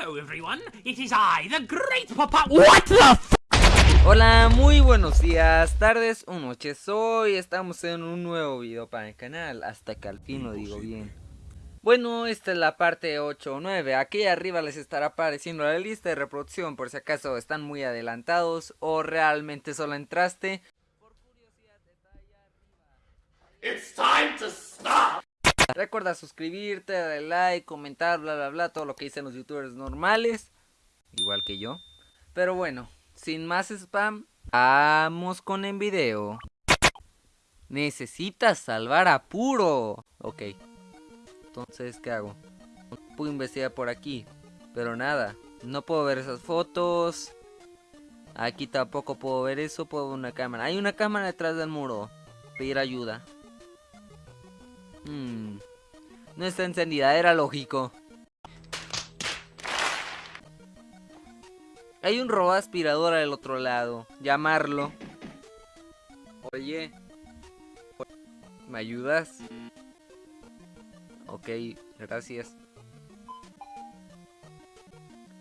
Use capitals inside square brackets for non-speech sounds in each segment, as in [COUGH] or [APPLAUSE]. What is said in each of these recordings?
Hello everyone, it is I, the great papa- What the f Hola, muy buenos días, tardes o noches. Hoy estamos en un nuevo video para el canal, hasta que al fin lo digo bien. Bueno, esta es la parte 8 o 9. Aquí arriba les estará apareciendo la lista de reproducción por si acaso están muy adelantados o realmente solo entraste. It's time to stop! Recuerda suscribirte, darle like, comentar, bla bla bla, todo lo que dicen los youtubers normales, igual que yo. Pero bueno, sin más spam, vamos con el video. Necesitas salvar a Puro. Ok. Entonces, ¿qué hago? Puedo investigar por aquí. Pero nada. No puedo ver esas fotos. Aquí tampoco puedo ver eso. Puedo ver una cámara. Hay una cámara detrás del muro. Pedir ayuda. Hmm. No está encendida, era lógico. Hay un robot aspirador al otro lado. Llamarlo. Oye. ¿Me ayudas? Ok, gracias.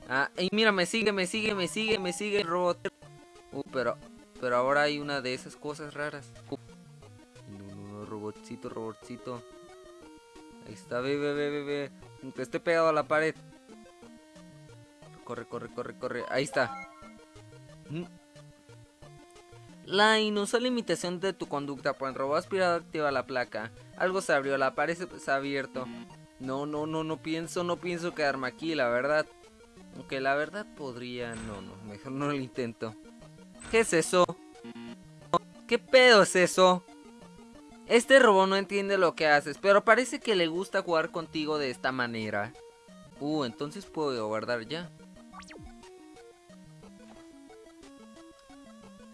Ah, y mira, me sigue, me sigue, me sigue, me sigue el robot. Uh, pero, pero ahora hay una de esas cosas raras. Robotcito, robotcito. Ahí está, ve, ve, ve, ve. Aunque esté pegado a la pared. Corre, corre, corre, corre. Ahí está. Mm. La inusual limitación de tu conducta por el robot aspirador activa la placa. Algo se abrió, la pared se ha abierto. No, no, no, no pienso, no pienso quedarme aquí, la verdad. Aunque la verdad podría... No, no, mejor no lo intento. ¿Qué es eso? ¿Qué pedo es eso? Este robot no entiende lo que haces, pero parece que le gusta jugar contigo de esta manera. Uh, entonces puedo guardar ya.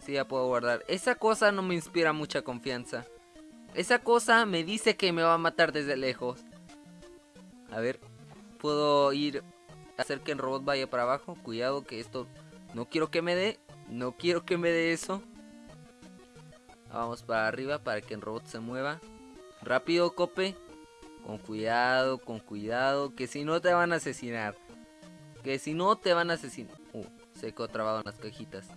Sí, ya puedo guardar. Esa cosa no me inspira mucha confianza. Esa cosa me dice que me va a matar desde lejos. A ver, puedo ir a hacer que el robot vaya para abajo. Cuidado que esto no quiero que me dé. No quiero que me dé eso. Vamos para arriba para que el robot se mueva. Rápido, cope. Con cuidado, con cuidado. Que si no te van a asesinar. Que si no te van a asesinar. Uh, se quedó trabado en las cajitas.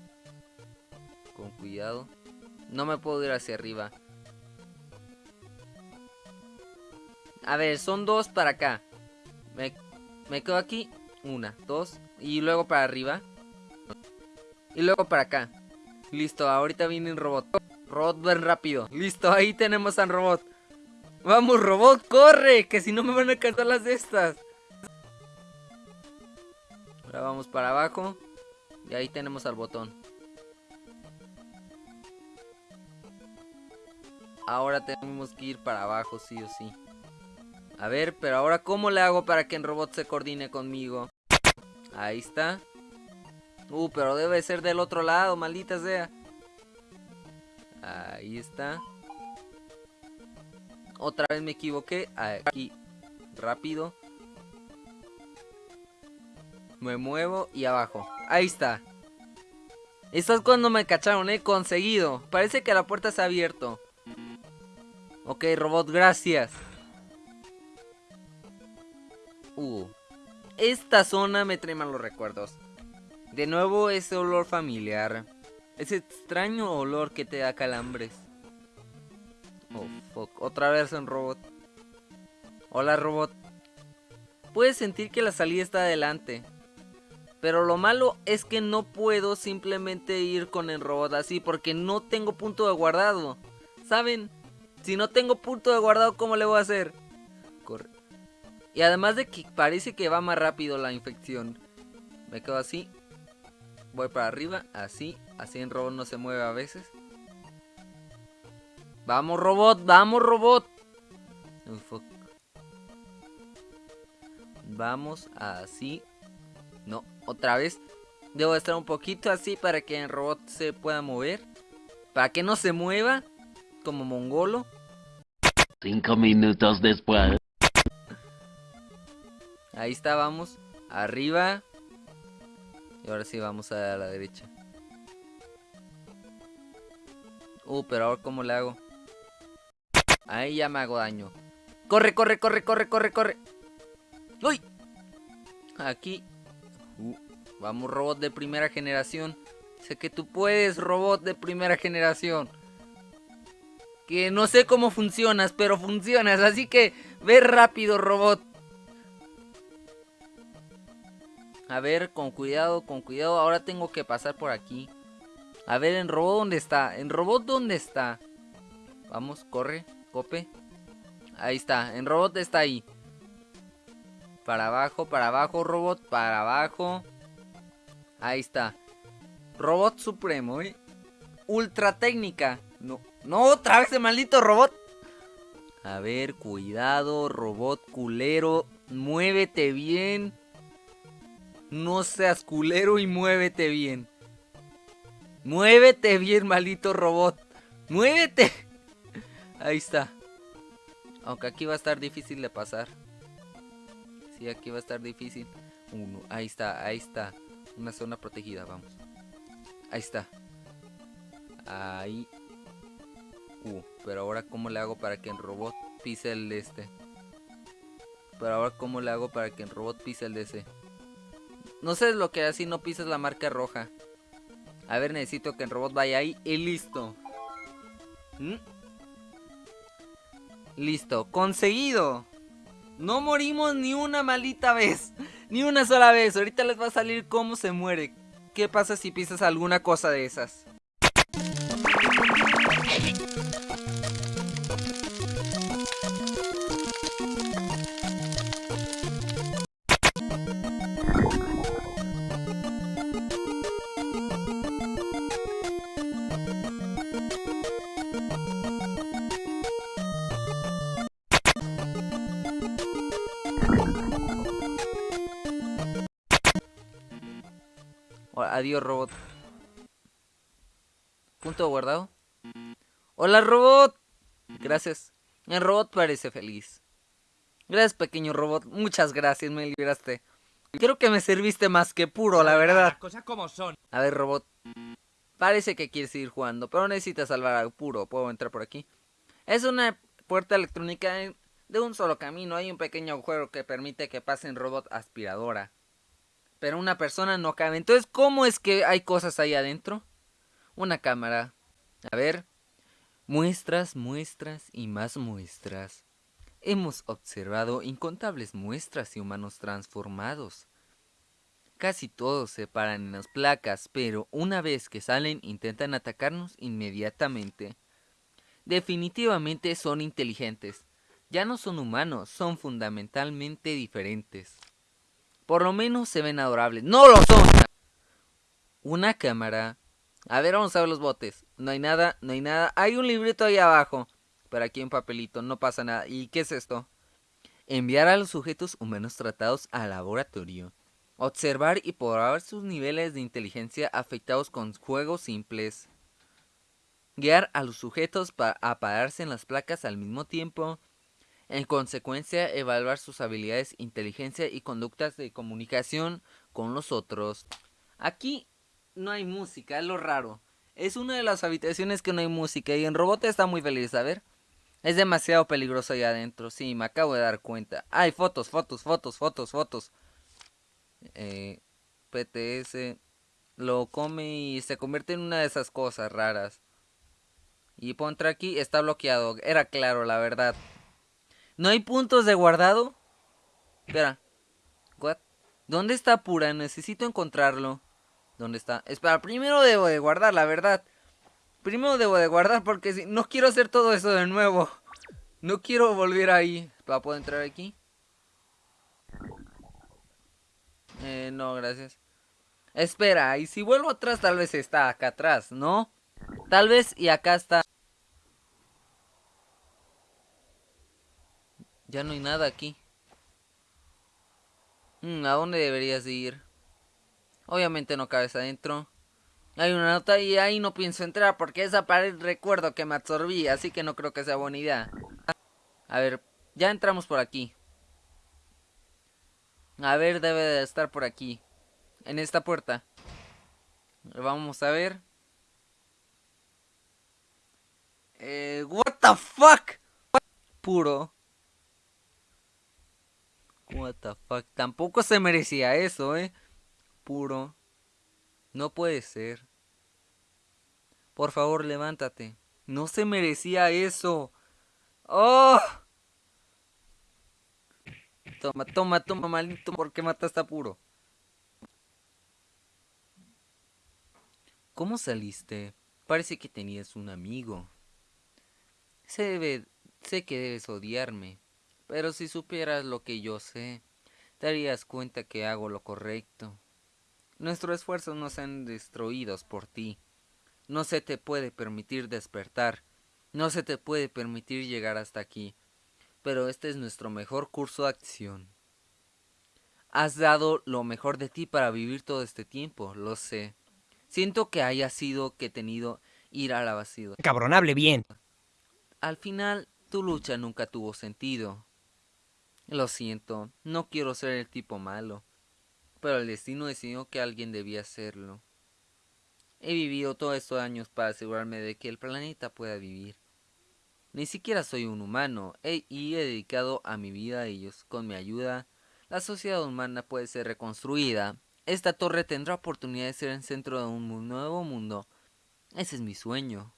Con cuidado. No me puedo ir hacia arriba. A ver, son dos para acá. Me, me quedo aquí. Una, dos. Y luego para arriba. Y luego para acá. Listo, ahorita viene el robot. Robot, ven rápido. Listo, ahí tenemos al robot. Vamos, robot, corre. Que si no me van a cantar las de estas. Ahora vamos para abajo. Y ahí tenemos al botón. Ahora tenemos que ir para abajo, sí o sí. A ver, pero ahora ¿cómo le hago para que el robot se coordine conmigo? Ahí está. Uh, pero debe ser del otro lado, maldita sea. Ahí está. Otra vez me equivoqué. Aquí. Rápido. Me muevo y abajo. Ahí está. Esto es cuando me cacharon, he conseguido. Parece que la puerta se ha abierto. Ok, robot, gracias. Uh. Esta zona me trae malos recuerdos. De nuevo ese olor familiar. Ese extraño olor que te da calambres. Oh, fuck. Otra vez un robot. Hola, robot. Puedes sentir que la salida está adelante. Pero lo malo es que no puedo simplemente ir con el robot así porque no tengo punto de guardado. ¿Saben? Si no tengo punto de guardado, ¿cómo le voy a hacer? Corre. Y además de que parece que va más rápido la infección. Me quedo así. Voy para arriba, así. Así en robot no se mueve a veces. Vamos robot, vamos robot. Vamos así. No, otra vez. Debo estar un poquito así para que el robot se pueda mover. Para que no se mueva. Como mongolo. Cinco minutos después. Ahí está, vamos. Arriba. Y ahora sí vamos a la derecha. Uh, pero ahora cómo le hago. Ahí ya me hago daño. Corre, corre, corre, corre, corre, corre. ¡Uy! Aquí. Uh, vamos, robot de primera generación. Sé que tú puedes, robot de primera generación. Que no sé cómo funcionas, pero funcionas. Así que ve rápido, robot. A ver, con cuidado, con cuidado. Ahora tengo que pasar por aquí. A ver, en robot, ¿dónde está? En robot, ¿dónde está? Vamos, corre, cope. Ahí está, en robot está ahí. Para abajo, para abajo, robot, para abajo. Ahí está. Robot supremo, ¿eh? Ultra técnica. No, no, otra vez el maldito robot. A ver, cuidado, robot culero. Muévete bien. No seas culero y muévete bien. Muévete bien, maldito robot. Muévete. Ahí está. Aunque aquí va a estar difícil de pasar. Sí, aquí va a estar difícil. Ahí está, ahí está. Una zona protegida, vamos. Ahí está. Ahí. Uh, pero ahora cómo le hago para que el robot pise el de este. Pero ahora cómo le hago para que el robot pise el de. No sé lo que así no pises la marca roja. A ver, necesito que el robot vaya ahí y listo. ¿Mm? Listo, conseguido. No morimos ni una maldita vez. [LAUGHS] Ni una sola vez. Ahorita les va a salir cómo se muere. ¿Qué pasa si pisas alguna cosa de esas? Adiós, robot. Punto guardado. Hola, robot. Gracias. El robot parece feliz. Gracias, pequeño robot. Muchas gracias, me liberaste. Creo que me serviste más que puro, la verdad. Las cosas como son. A ver, robot. Parece que quieres seguir jugando, pero necesitas salvar a puro. ¿Puedo entrar por aquí? Es una puerta electrónica de un solo camino. Hay un pequeño agujero que permite que pasen robot aspiradora. Pero una persona no cabe. Entonces, ¿cómo es que hay cosas ahí adentro? Una cámara. A ver. Muestras, muestras y más muestras. Hemos observado incontables muestras de humanos transformados. Casi todos se paran en las placas, pero una vez que salen intentan atacarnos inmediatamente. Definitivamente son inteligentes. Ya no son humanos, son fundamentalmente diferentes. Por lo menos se ven adorables. ¡No lo son! Una cámara. A ver, vamos a ver los botes. No hay nada, no hay nada. Hay un librito ahí abajo. Pero aquí un papelito, no pasa nada. ¿Y qué es esto? Enviar a los sujetos humanos tratados al laboratorio. Observar y probar sus niveles de inteligencia afectados con juegos simples. Guiar a los sujetos a pararse en las placas al mismo tiempo. En consecuencia, evaluar sus habilidades, inteligencia y conductas de comunicación con los otros. Aquí no hay música, es lo raro. Es una de las habitaciones que no hay música y en robot está muy feliz, a ver. Es demasiado peligroso ahí adentro, sí, me acabo de dar cuenta. Hay fotos, fotos, fotos, fotos, fotos. Eh, PTS lo come y se convierte en una de esas cosas raras. Y puedo entrar aquí, está bloqueado. Era claro, la verdad. ¿No hay puntos de guardado? Espera. What? ¿Dónde está Pura? Necesito encontrarlo. ¿Dónde está? Espera, primero debo de guardar, la verdad. Primero debo de guardar porque si... no quiero hacer todo eso de nuevo. No quiero volver ahí. ¿Para poder entrar aquí? Eh, no, gracias. Espera, y si vuelvo atrás tal vez está acá atrás, ¿no? Tal vez y acá está. Ya no hay nada aquí. Mm, ¿A dónde deberías ir? Obviamente no cabes adentro. Hay una nota y ahí no pienso entrar porque esa pared recuerdo que me absorbí, así que no creo que sea buena idea. A ver, ya entramos por aquí. A ver, debe de estar por aquí. En esta puerta. Vamos a ver. Eh, what the fuck? Puro. Tampoco se merecía eso, eh. puro. No puede ser. Por favor, levántate. No se merecía eso. ¡Oh! Toma, toma, toma, maldito, ¿por qué mataste a puro? ¿Cómo saliste? Parece que tenías un amigo. Se debe, sé que debes odiarme, pero si supieras lo que yo sé, te darías cuenta que hago lo correcto. Nuestros esfuerzos no sean destruidos por ti. No se te puede permitir despertar. No se te puede permitir llegar hasta aquí. Pero este es nuestro mejor curso de acción. Has dado lo mejor de ti para vivir todo este tiempo, lo sé. Siento que haya sido que tenido ir a la vacío. Cabronable bien. Al final, tu lucha nunca tuvo sentido. Lo siento, no quiero ser el tipo malo, pero el destino decidió que alguien debía hacerlo. He vivido todos estos años para asegurarme de que el planeta pueda vivir. Ni siquiera soy un humano y he dedicado a mi vida a ellos. Con mi ayuda, la sociedad humana puede ser reconstruida. Esta torre tendrá oportunidad de ser el centro de un nuevo mundo. Ese es mi sueño.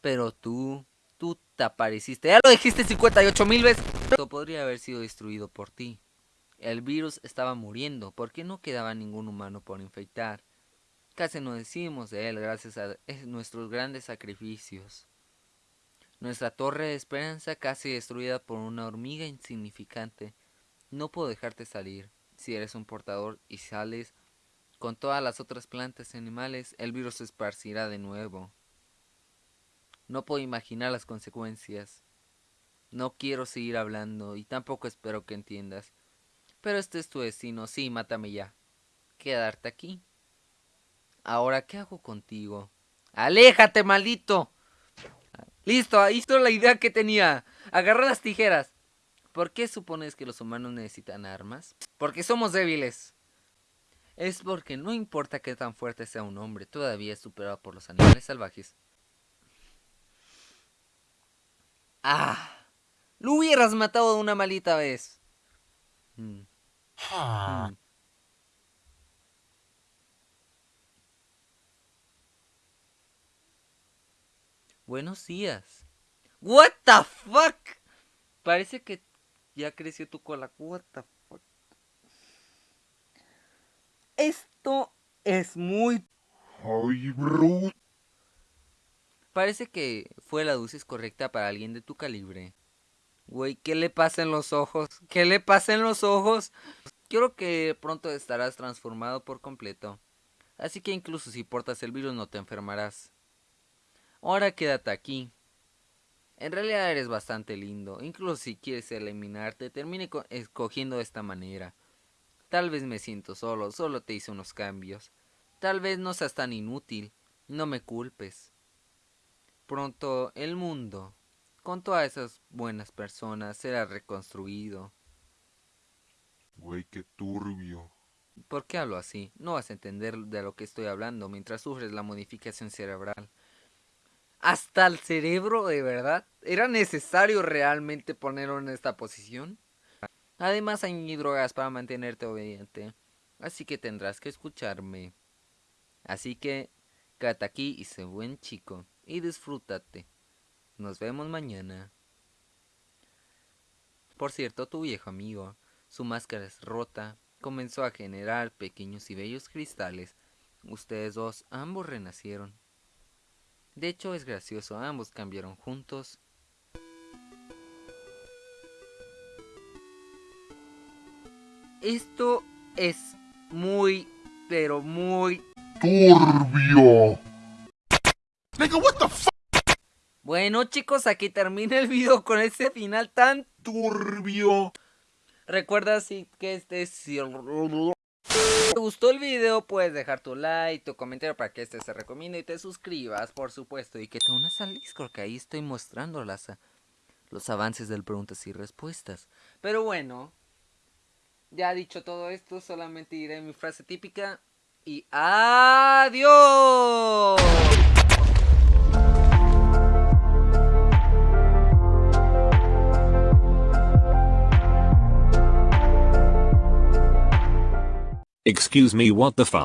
Pero tú, tú te apareciste. Ya lo dijiste 58 mil veces. Esto podría haber sido destruido por ti. El virus estaba muriendo porque no quedaba ningún humano por infectar. Casi no decimos de él gracias a nuestros grandes sacrificios. Nuestra torre de esperanza casi destruida por una hormiga insignificante. No puedo dejarte salir. Si eres un portador y sales con todas las otras plantas y animales, el virus se esparcirá de nuevo. No puedo imaginar las consecuencias. No quiero seguir hablando y tampoco espero que entiendas. Pero este es tu destino, sí, mátame ya. Quedarte aquí. Ahora, ¿qué hago contigo? ¡Aléjate, maldito! Listo, ahí está la idea que tenía. Agarra las tijeras. ¿Por qué supones que los humanos necesitan armas? Porque somos débiles. Es porque no importa qué tan fuerte sea un hombre, todavía es superado por los animales salvajes. ¡Ah! Lo hubieras matado de una malita vez. Mm. Mm. Buenos días. What the fuck? Parece que ya creció tu cola. What the fuck? Esto es muy... Ay, bro. Parece que fue la dosis correcta para alguien de tu calibre. Güey, ¿qué le pasa en los ojos? ¿Qué le pasa en los ojos? Creo que pronto estarás transformado por completo. Así que incluso si portas el virus no te enfermarás. Ahora quédate aquí. En realidad eres bastante lindo. Incluso si quieres eliminarte, termine escogiendo de esta manera. Tal vez me siento solo, solo te hice unos cambios. Tal vez no seas tan inútil. No me culpes. Pronto el mundo, con todas esas buenas personas, será reconstruido. Güey, qué turbio. ¿Por qué hablo así? No vas a entender de lo que estoy hablando mientras sufres la modificación cerebral hasta el cerebro, de verdad. ¿Era necesario realmente ponerlo en esta posición? Además hay drogas para mantenerte obediente. Así que tendrás que escucharme. Así que, quédate aquí y sé buen chico. Y disfrútate. Nos vemos mañana. Por cierto, tu viejo amigo, su máscara es rota, comenzó a generar pequeños y bellos cristales. Ustedes dos ambos renacieron. De hecho es gracioso, ambos cambiaron juntos. Esto es muy, pero muy turbio. what the Bueno chicos, aquí termina el video con ese final tan turbio. Recuerda si que este es te gustó el video, puedes dejar tu like, tu comentario para que este se recomiende y te suscribas, por supuesto. Y que te unas al Discord, que ahí estoy mostrando los avances del preguntas y respuestas. Pero bueno, ya dicho todo esto, solamente diré mi frase típica. Y adiós. Excuse me, what the fuck?